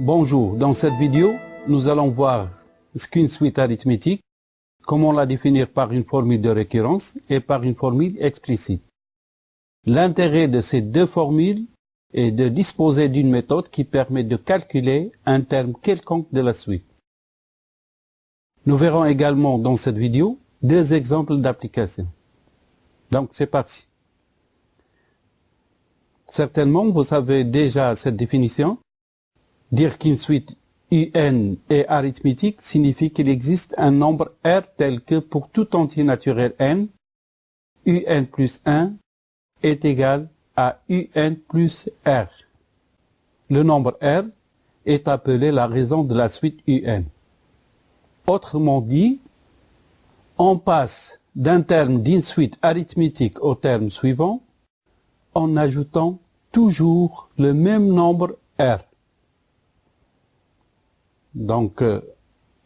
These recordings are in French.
Bonjour, dans cette vidéo, nous allons voir ce qu'une suite arithmétique, comment la définir par une formule de récurrence et par une formule explicite. L'intérêt de ces deux formules est de disposer d'une méthode qui permet de calculer un terme quelconque de la suite. Nous verrons également dans cette vidéo deux exemples d'application. Donc c'est parti. Certainement, vous savez déjà cette définition. Dire qu'une suite UN est arithmétique signifie qu'il existe un nombre R tel que pour tout entier naturel n, UN plus 1 est égal à UN plus R. Le nombre R est appelé la raison de la suite UN. Autrement dit, on passe d'un terme d'une suite arithmétique au terme suivant en ajoutant toujours le même nombre R. Donc, euh,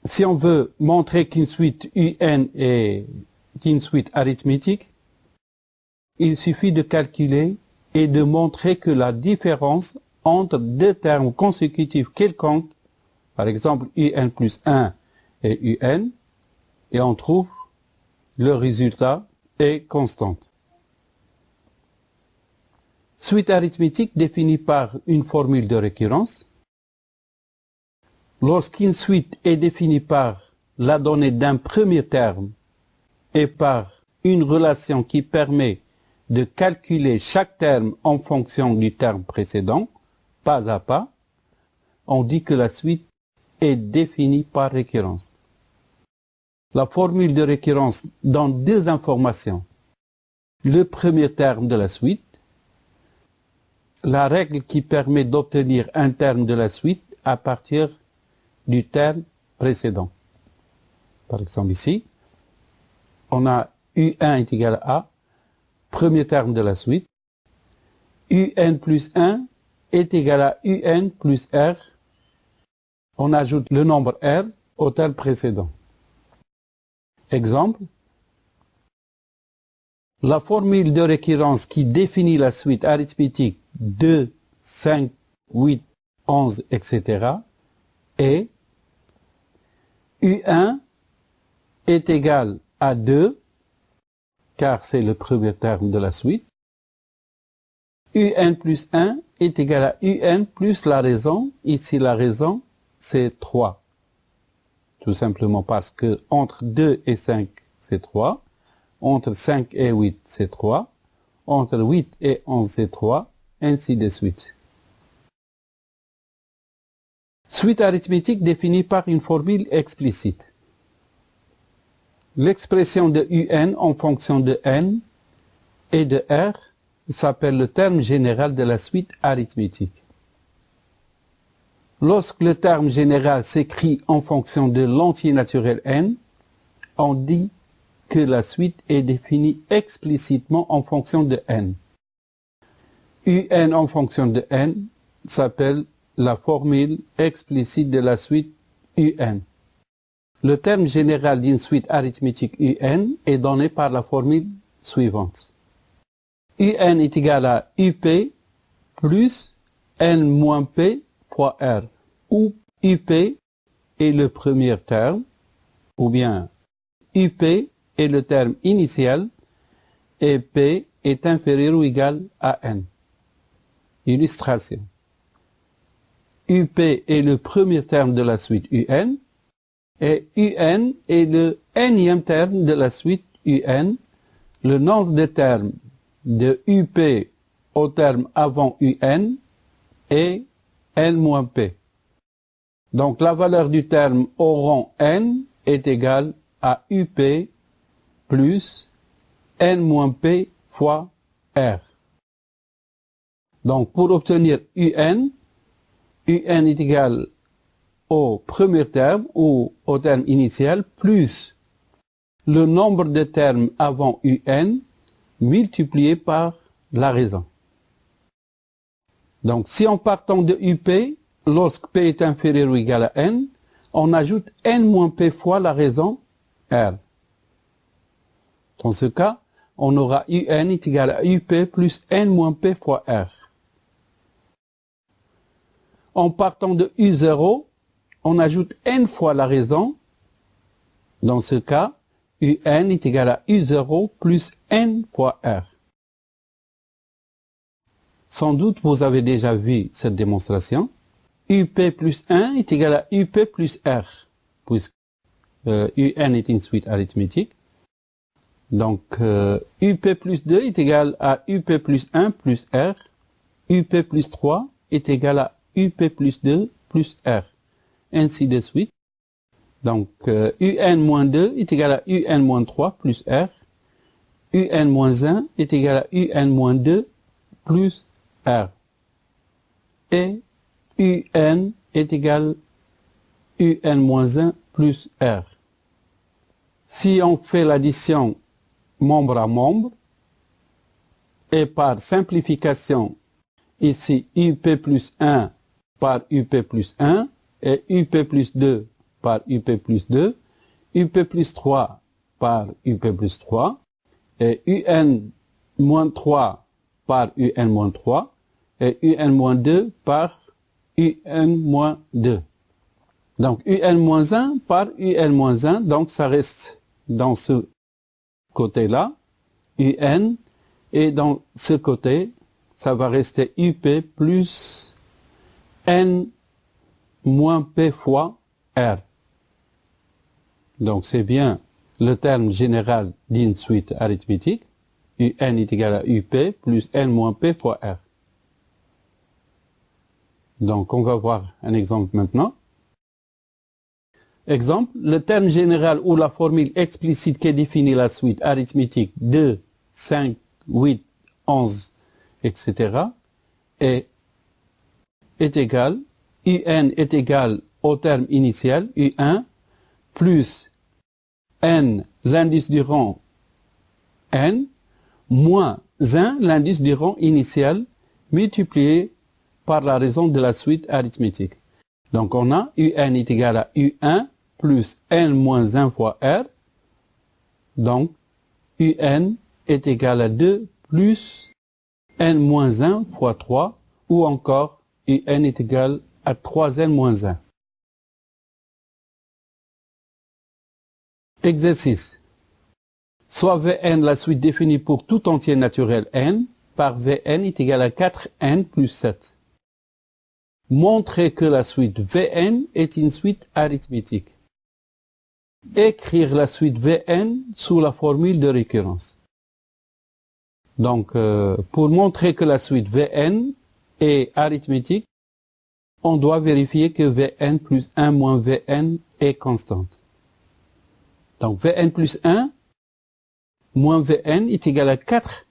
si on veut montrer qu'une suite UN est une suite arithmétique, il suffit de calculer et de montrer que la différence entre deux termes consécutifs quelconques, par exemple UN plus 1 et UN, et on trouve le résultat est constante. Suite arithmétique définie par une formule de récurrence. Lorsqu'une suite est définie par la donnée d'un premier terme et par une relation qui permet de calculer chaque terme en fonction du terme précédent, pas à pas, on dit que la suite est définie par récurrence. La formule de récurrence donne deux informations. Le premier terme de la suite, la règle qui permet d'obtenir un terme de la suite à partir du terme précédent. Par exemple ici, on a U1 est égal à A, premier terme de la suite. UN plus 1 est égal à UN plus R. On ajoute le nombre R au terme précédent. Exemple, la formule de récurrence qui définit la suite arithmétique 2, 5, 8, 11, etc. est U1 est égal à 2, car c'est le premier terme de la suite. UN plus 1 est égal à UN plus la raison. Ici, la raison, c'est 3. Tout simplement parce que entre 2 et 5, c'est 3. Entre 5 et 8, c'est 3. Entre 8 et 11, c'est 3 ainsi de suite. Suite arithmétique définie par une formule explicite. L'expression de UN en fonction de n et de R s'appelle le terme général de la suite arithmétique. Lorsque le terme général s'écrit en fonction de l'entier naturel n, on dit que la suite est définie explicitement en fonction de n. UN en fonction de n s'appelle la formule explicite de la suite UN. Le terme général d'une suite arithmétique UN est donné par la formule suivante. UN est égal à UP plus N moins P fois R, où UP est le premier terme, ou bien UP est le terme initial, et P est inférieur ou égal à N. Illustration. UP est le premier terme de la suite UN et UN est le nème terme de la suite UN. Le nombre de termes de UP au terme avant UN est n-p. Donc la valeur du terme au rang n est égale à UP plus n-p fois R. Donc, pour obtenir UN, UN est égal au premier terme ou au terme initial plus le nombre de termes avant UN multiplié par la raison. Donc, si en partant de UP, lorsque P est inférieur ou égal à N, on ajoute N moins P fois la raison R. Dans ce cas, on aura UN est égal à UP plus N moins P fois R. En partant de U0, on ajoute n fois la raison. Dans ce cas, UN est égal à U0 plus n fois R. Sans doute, vous avez déjà vu cette démonstration. UP plus 1 est égal à UP plus R, puisque euh, UN est une suite arithmétique. Donc, euh, UP plus 2 est égal à UP plus 1 plus R. UP plus 3 est égal à UP plus 2 plus R. Ainsi de suite. Donc, euh, UN moins 2 est égal à UN moins 3 plus R. UN moins 1 est égal à UN moins 2 plus R. Et UN est égal à UN moins 1 plus R. Si on fait l'addition membre à membre, et par simplification, ici UP plus 1 par UP plus 1, et UP plus 2 par UP plus 2, UP plus 3 par UP plus 3, et UN moins 3 par UN moins 3, et UN moins 2 par UN moins 2. Donc UN moins 1 par UN moins 1, donc ça reste dans ce côté-là, UN, et dans ce côté, ça va rester UP plus N moins P fois R. Donc c'est bien le terme général d'une suite arithmétique. UN est égal à UP plus N moins P fois R. Donc on va voir un exemple maintenant. Exemple, le terme général ou la formule explicite qui définit la suite arithmétique 2, 5, 8, 11, etc. est, est égal, UN est égal au terme initial, U1, plus n, l'indice du rang n, moins 1, l'indice du rang initial, multiplié par la raison de la suite arithmétique. Donc on a un est égal à un plus n moins 1 fois r. Donc un est égal à 2 plus n moins 1 fois 3 ou encore un est égal à 3n moins 1. Exercice. Soit Vn la suite définie pour tout entier naturel n par Vn est égal à 4n plus 7 montrer que la suite Vn est une suite arithmétique. Écrire la suite Vn sous la formule de récurrence. Donc, euh, pour montrer que la suite Vn est arithmétique, on doit vérifier que Vn plus 1 moins Vn est constante. Donc, Vn plus 1 moins Vn est égal à 4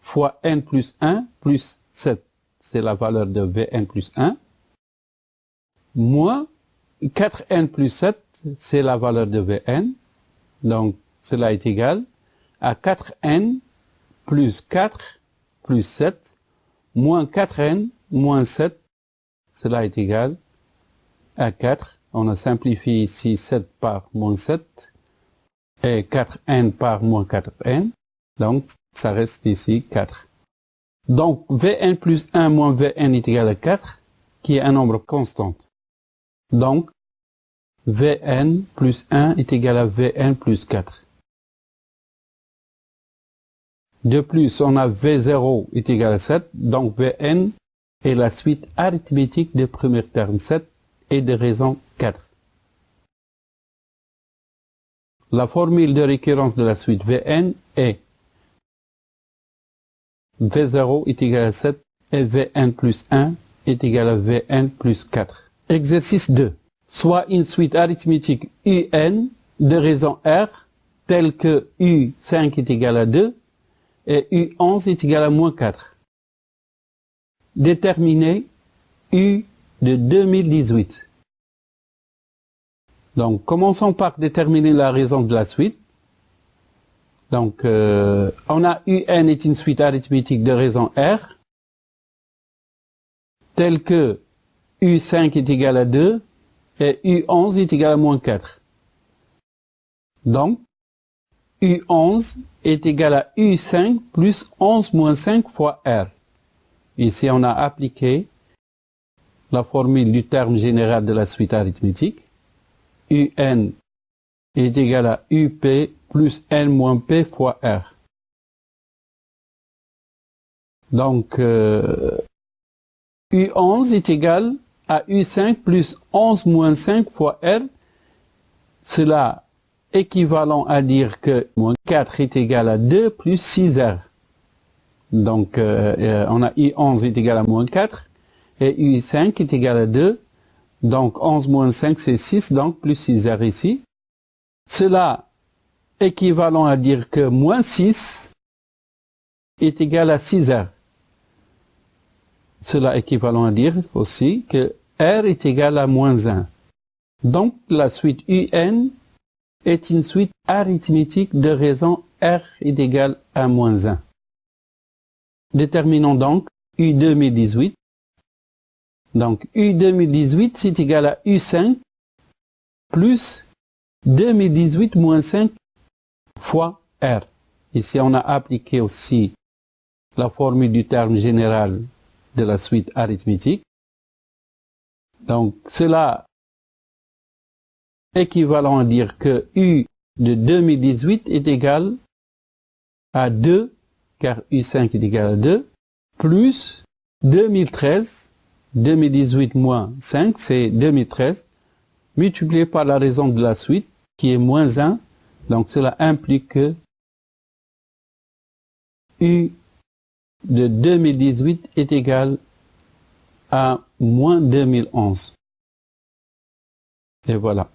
fois n plus 1 plus 7. C'est la valeur de Vn plus 1 moins 4n plus 7, c'est la valeur de Vn. Donc, cela est égal à 4n plus 4 plus 7 moins 4n moins 7. Cela est égal à 4. On a simplifié ici 7 par moins 7 et 4n par moins 4n. Donc, ça reste ici 4. Donc, Vn plus 1 moins Vn est égal à 4, qui est un nombre constant. Donc, Vn plus 1 est égal à Vn plus 4. De plus, on a V0 est égal à 7, donc Vn est la suite arithmétique de premier terme 7 et de raison 4. La formule de récurrence de la suite Vn est V0 est égal à 7 et Vn plus 1 est égal à Vn plus 4. Exercice 2. Soit une suite arithmétique UN de raison R telle que U5 est égal à 2 et U11 est égal à moins 4. Déterminer U de 2018. Donc, commençons par déterminer la raison de la suite. Donc, euh, on a UN est une suite arithmétique de raison R, telle que U5 est égal à 2 et U11 est égal à moins 4. Donc, U11 est égal à U5 plus 11 moins 5 fois R. Ici, on a appliqué la formule du terme général de la suite arithmétique. UN est égal à UP plus N moins P fois R. Donc, euh, U11 est égal à U5 plus 11 moins 5 fois R. Cela équivalent à dire que moins 4 est égal à 2 plus 6R. Donc, euh, euh, on a U11 est égal à moins 4 et U5 est égal à 2. Donc, 11 moins 5, c'est 6, donc plus 6R ici. Cela équivalent à dire que moins 6 est égal à 6R. Cela équivalent à dire aussi que R est égal à moins 1. Donc, la suite UN est une suite arithmétique de raison R est égal à moins 1. Déterminons donc U 2018. Donc U 2018 c'est égal à U5 plus 2018 moins 5 fois R. Ici on a appliqué aussi la formule du terme général de la suite arithmétique. Donc cela équivalent à dire que U de 2018 est égal à 2, car U5 est égal à 2, plus 2013, 2018 moins 5, c'est 2013, multiplié par la raison de la suite, qui est moins 1, donc cela implique que U de 2018 est égal à moins 2011. Et voilà.